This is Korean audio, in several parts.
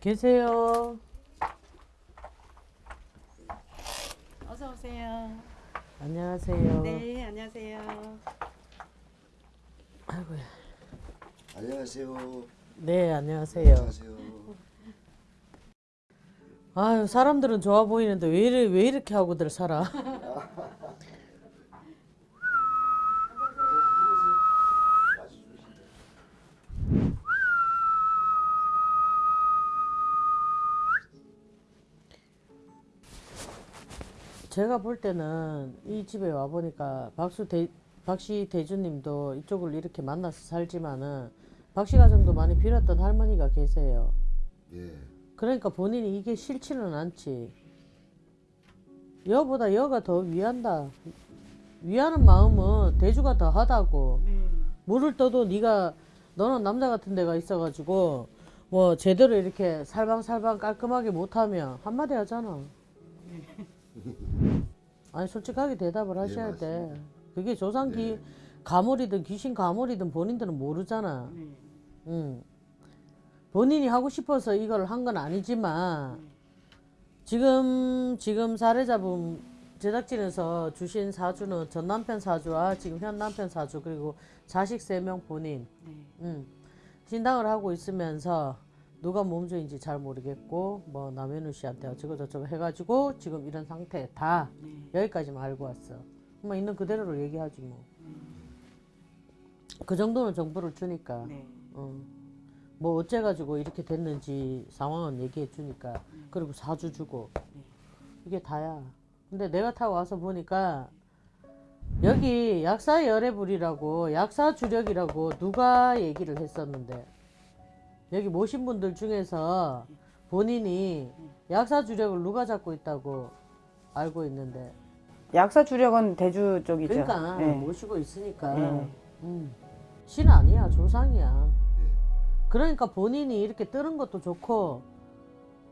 계세요. 어서 오세요. 안녕하세요. 네, 안녕하세요. 아이고야. 안녕하세요. 네, 안녕하세요. 안녕하세요. 아유, 사람들은 좋아 보이는데 왜, 이래, 왜 이렇게 하고들 살아? 제가 볼 때는 이 집에 와 보니까 박수 대, 박씨 대주님도 이쪽을 이렇게 만나서 살지만은 박씨 가정도 많이 빌었던 할머니가 계세요. 예. 그러니까 본인이 이게 싫지는 않지. 여보다 여가 더 위한다. 위하는 마음은 대주가 더 하다고. 네. 물을 떠도 네가 너는 남자 같은 데가 있어가지고 뭐 제대로 이렇게 살방살방 깔끔하게 못하면 한마디 하잖아. 아니 솔직하게 대답을 하셔야 돼. 맞습니다. 그게 조상기 네. 가물이든 귀신 가물이든 본인들은 모르잖아. 네. 응. 본인이 하고 싶어서 이걸 한 건 아니지만 지금 지금 사례자분 제작진에서 주신 사주는 전 남편 사주와 지금 현 남편 사주 그리고 자식 세 명 본인 네. 음. 신당을 하고 있으면서 누가 몸주인지 잘 모르겠고 뭐 남현우 씨한테 어쩌고 저쩌고 해가지고 지금 이런 상태 다 네. 여기까지만 알고 왔어. 뭐 있는 그대로를 얘기하지 뭐. 그 정도는 정보를 주니까. 네. 어. 뭐 어째가지고 이렇게 됐는지 상황은 얘기해 주니까 그리고 사주 주고 이게 다야. 근데 내가 타고 와서 보니까 여기 약사 열애불이라고 약사 주력이라고 누가 얘기를 했었는데 여기 모신 분들 중에서 본인이 약사 주력을 누가 잡고 있다고 알고 있는데 약사 주력은 대주 쪽이죠. 그러니까 네. 모시고 있으니까 네. 음. 신 아니야 조상이야 예. 그러니까 본인이 이렇게 뜨는 것도 좋고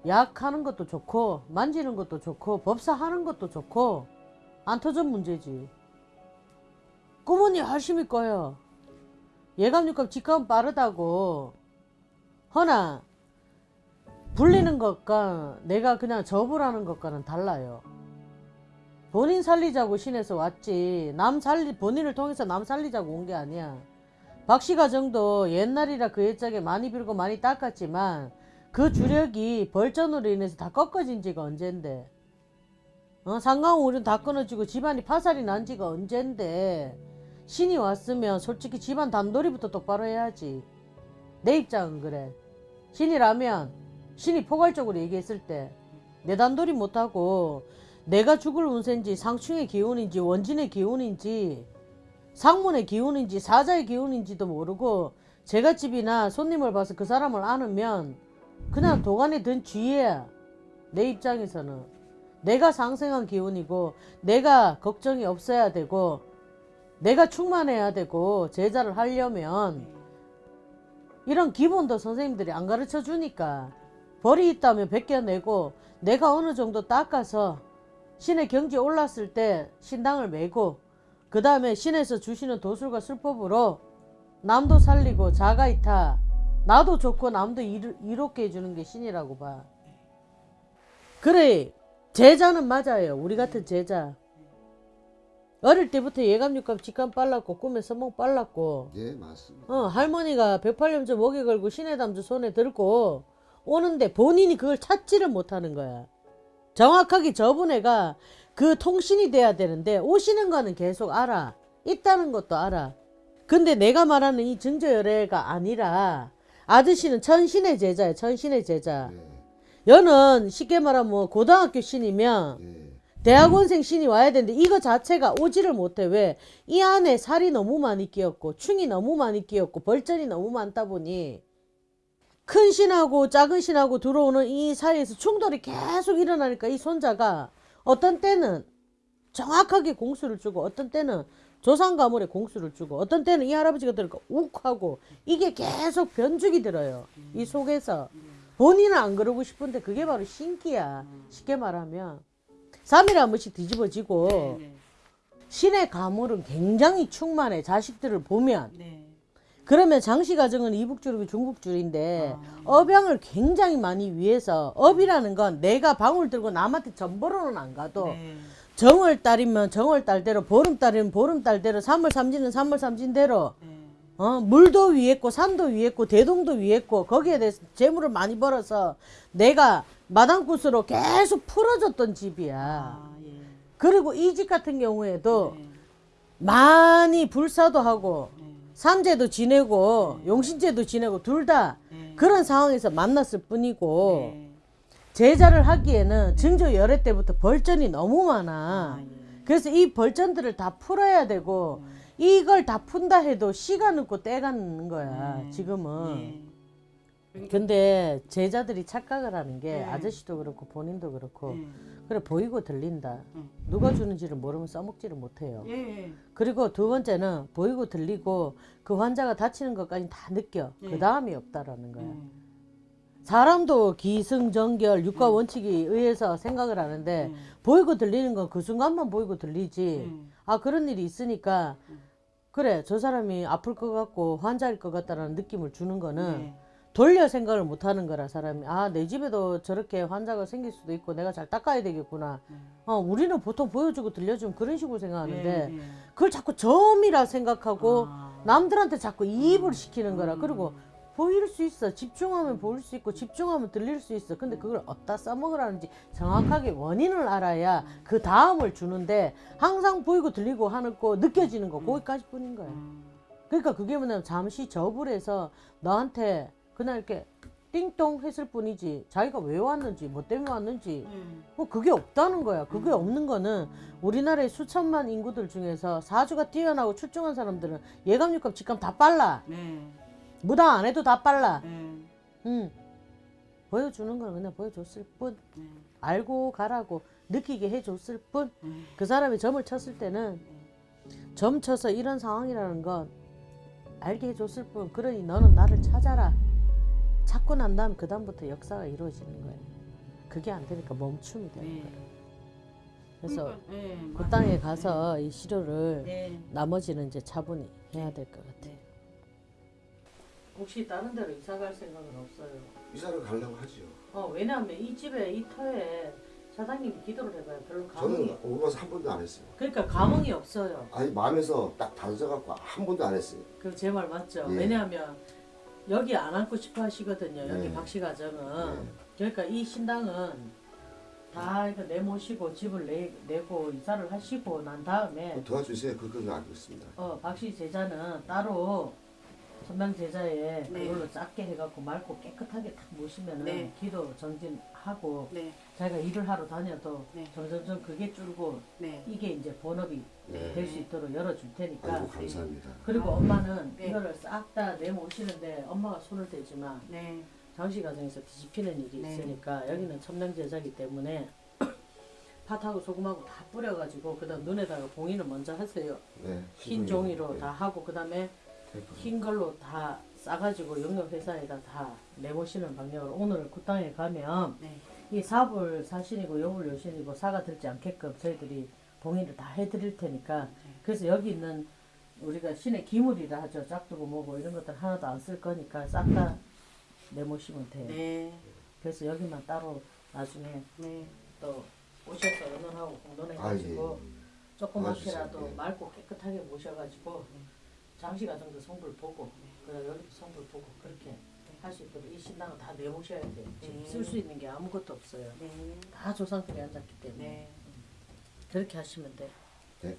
약하는 것도 좋고 만지는 것도 좋고 법사하는 것도 좋고 안 터전 문제지 꾸머니 열심히 꺼요 예감육감 직감 빠르다고 허나 불리는 것과 내가 그냥 접으라는 것과는 달라요. 본인 살리자고 신에서 왔지 남 살리 본인을 통해서 남 살리자고 온 게 아니야. 박씨 가 정도 옛날이라 그 옛적에 많이 빌고 많이 닦았지만 그 주력이 벌전으로 인해서 다 꺾어진 지가 언젠데. 어, 상강우는 다 끊어지고 집안이 파살이 난 지가 언젠데. 신이 왔으면 솔직히 집안 단돌이부터 똑바로 해야지 내 입장은 그래. 신이라면 신이 포괄적으로 얘기했을 때 내 단돌이 못하고 내가 죽을 운세인지 상충의 기운인지 원진의 기운인지 상문의 기운인지 사자의 기운인지도 모르고 제가 집이나 손님을 봐서 그 사람을 아으면 그냥 도관에 든 쥐야 내 입장에서는 내가 상생한 기운이고 내가 걱정이 없어야 되고 내가 충만해야 되고 제자를 하려면 이런 기본도 선생님들이 안 가르쳐 주니까 벌이 있다면 벗겨내고 내가 어느 정도 닦아서 신의 경지에 올랐을 때 신당을 메고 그 다음에 신에서 주시는 도술과 술법으로 남도 살리고 자가이타 나도 좋고 남도 이롭게 해주는 게 신이라고 봐. 그래 제자는 맞아요. 우리 같은 제자. 어릴 때부터 예감육감 직감 빨랐고 꿈에 서목 빨랐고 예, 맞습니다. 어, 할머니가 108년째 목에 걸고 신의 담주 손에 들고 오는데 본인이 그걸 찾지를 못하는 거야. 정확하게 저분 애가 그 통신이 돼야 되는데 오시는 거는 계속 알아. 있다는 것도 알아. 근데 내가 말하는 이 증조열애가 아니라 아저씨는 천신의 제자야. 천신의 제자. 예. 여는 쉽게 말하면 뭐 고등학교 신이면 예. 대학원생 신이 와야 되는데 이거 자체가 오지를 못해. 왜? 이 안에 살이 너무 많이 끼었고 충이 너무 많이 끼었고 벌전이 너무 많다 보니 큰 신하고 작은 신하고 들어오는 이 사이에서 충돌이 계속 일어나니까 이 손자가 어떤 때는 정확하게 공수를 주고 어떤 때는 조상 가물에 공수를 주고 어떤 때는 이 할아버지가 들을까 욱 하고 이게 계속 변죽이 들어요. 이 속에서 본인은 안 그러고 싶은데 그게 바로 신기야. 쉽게 말하면 3일에 한 번씩 뒤집어지고 네. 신의 가물은 굉장히 충만해. 자식들을 보면 네. 그러면 장씨 가정은 이북줄이고 중북줄인데 아. 업양을 굉장히 많이 위해서 업이라는 건 내가 방울 들고 남한테 전보로는 안 가도 네. 정월 달이면 정월 달대로 보름 달이면 보름 달대로 삼월 삼진은 삼월 삼진대로 네. 어, 물도 위했고 산도 위했고 대동도 위했고 거기에 대해서 재물을 많이 벌어서 내가 마당굿으로 계속 풀어줬던 집이야. 아, 예. 그리고 이 집 같은 경우에도 네. 많이 불사도 하고 네. 삼재도 지내고 용신제도 지내고 둘다 네. 그런 상황에서 만났을 뿐이고 네. 제자를 하기에는 증조 열애 때부터 벌전이 너무 많아. 아, 예. 그래서 이 벌전들을 다 풀어야 되고 이걸 다 푼다 해도 시간 없고 때가 있는 거야 네. 지금은. 예. 근데 제자들이 착각을 하는 게 네. 아저씨도 그렇고 본인도 그렇고 네. 그래 보이고 들린다. 음. 누가 주는지를 모르면 써먹지를 못해요. 예. 그리고 두 번째는 보이고 들리고 그 환자가 다치는 것까지 다 느껴. 네. 그 다음이 없다라는 거야. 음. 사람도 기승전결 육가 원칙에 의해서 생각을 하는데 음. 보이고 들리는 건 그 순간만 보이고 들리지. 음. 아 그런 일이 있으니까 그래 저 사람이 아플 것 같고 환자일 것 같다라는 느낌을 주는 거는 네. 돌려 생각을 못 하는 거라 사람이 아 내 집에도 저렇게 환자가 생길 수도 있고 내가 잘 닦아야 되겠구나 어 우리는 보통 보여주고 들려주면 그런 식으로 생각하는데 네, 네. 그걸 자꾸 점이라 생각하고 아. 남들한테 자꾸 이입을 시키는 거라 음. 그리고 보일 수 있어 집중하면 보일 수 있고 집중하면 들릴 수 있어 근데 그걸 어디다 써먹으라는지 정확하게 원인을 알아야 그 다음을 주는데 항상 보이고 들리고 하는 거 느껴지는 거 거기까지 뿐인 거야 음. 그러니까 그게 뭐냐면 잠시 접을 해서 너한테 그냥 이렇게 띵동 했을 뿐이지 자기가 왜 왔는지 뭐 때문에 왔는지 음. 뭐 그게 없다는 거야 그게 없는 거는 우리나라의 수천만 인구들 중에서 사주가 뛰어나고 출중한 사람들은 예감육감 직감 다 빨라 네. 무당 안 해도 다 빨라 네. 응 보여주는 건 그냥 보여줬을 뿐 네. 알고 가라고 느끼게 해줬을 뿐 네. 그 사람이 점을 쳤을 때는 점 쳐서 이런 상황이라는 건 알게 해줬을 뿐 그러니 너는 나를 찾아라 찾고 난 다음 그 다음부터 역사가 이루어지는 거예요 그게 안 되니까 멈춤이 되는 네. 거예요 그래서 그러니까, 네, 그 맞아요. 땅에 가서 이 시료를 네. 나머지는 이제 차분히 해야 될 것 같아요 네. 혹시 다른 데로 이사 갈 생각은 없어요? 이사를 가려고 하지요. 어 왜냐하면 이 집에 이 터에 사장님이 기도를 해봐요 별로 감흥이 저는 오고 가서 한 번도 안 했어요. 그러니까 감흥이 없어요 아니 마음에서 딱 다져갖고 한 번도 안 했어요. 그 제 말 맞죠? 예. 왜냐하면 여기 안 앉고 싶어 하시거든요. 여기 네. 박씨 가정은. 네. 그러니까 이 신당은 다 이거 내모시고 집을 내, 내고 이사를 하시고 난 다음에 좀 도와주세요. 그거 알고 있습니다. 어 박씨 제자는 따로 천명 제자에 네. 그걸로 작게 해갖고 맑고 깨끗하게 딱 모시면은 네. 기도 정진하고 네. 자기가 일을 하러 다녀도 네. 점점점 그게 줄고 네. 이게 이제 본업이 네. 될수 있도록 열어줄 테니까 아이고 감사합니다. 그리고 아, 엄마는 네. 이거를 싹 다 내모시는데 엄마가 손을 대지만 네. 장씨 가정에서 뒤집히는 일이 네. 있으니까 여기는 첨령 제자기 때문에 팥하고 소금하고 다 뿌려가지고 그다음 눈에다가 봉인을 먼저 하세요. 네. 흰 종이로 다 하고 그다음에. 흰 걸로 다 싸가지고 영역 회사에다 다 내모시는 방향으로 오늘 그 땅에 가면 네. 이 사불 사신이고 여불 여신이고 사가 들지 않게끔 저희들이 봉인을 다 해드릴 테니까 그래서 여기 있는 우리가 신의 기물이라 하죠 짝두고 뭐고 이런 것들 하나도 안 쓸 거니까 싹 다 내모시면 돼요 네. 그래서 여기만 따로 나중에 네. 또 오셔서 의논하고 공론해 아 예. 가지고 조그맣게라도 도와주세요. 예. 맑고 깨끗하게 모셔가지고 장시 가정도 성불 보고 그다음 여기도 성불 보고 그렇게 할 수 있도록 이 신당은 다 내모셔야 돼요 지금 네. 쓸수 있는 게 아무것도 없어요 네. 다 조상들이 앉았기 때문에 네. 그렇게 하시면 돼요 네.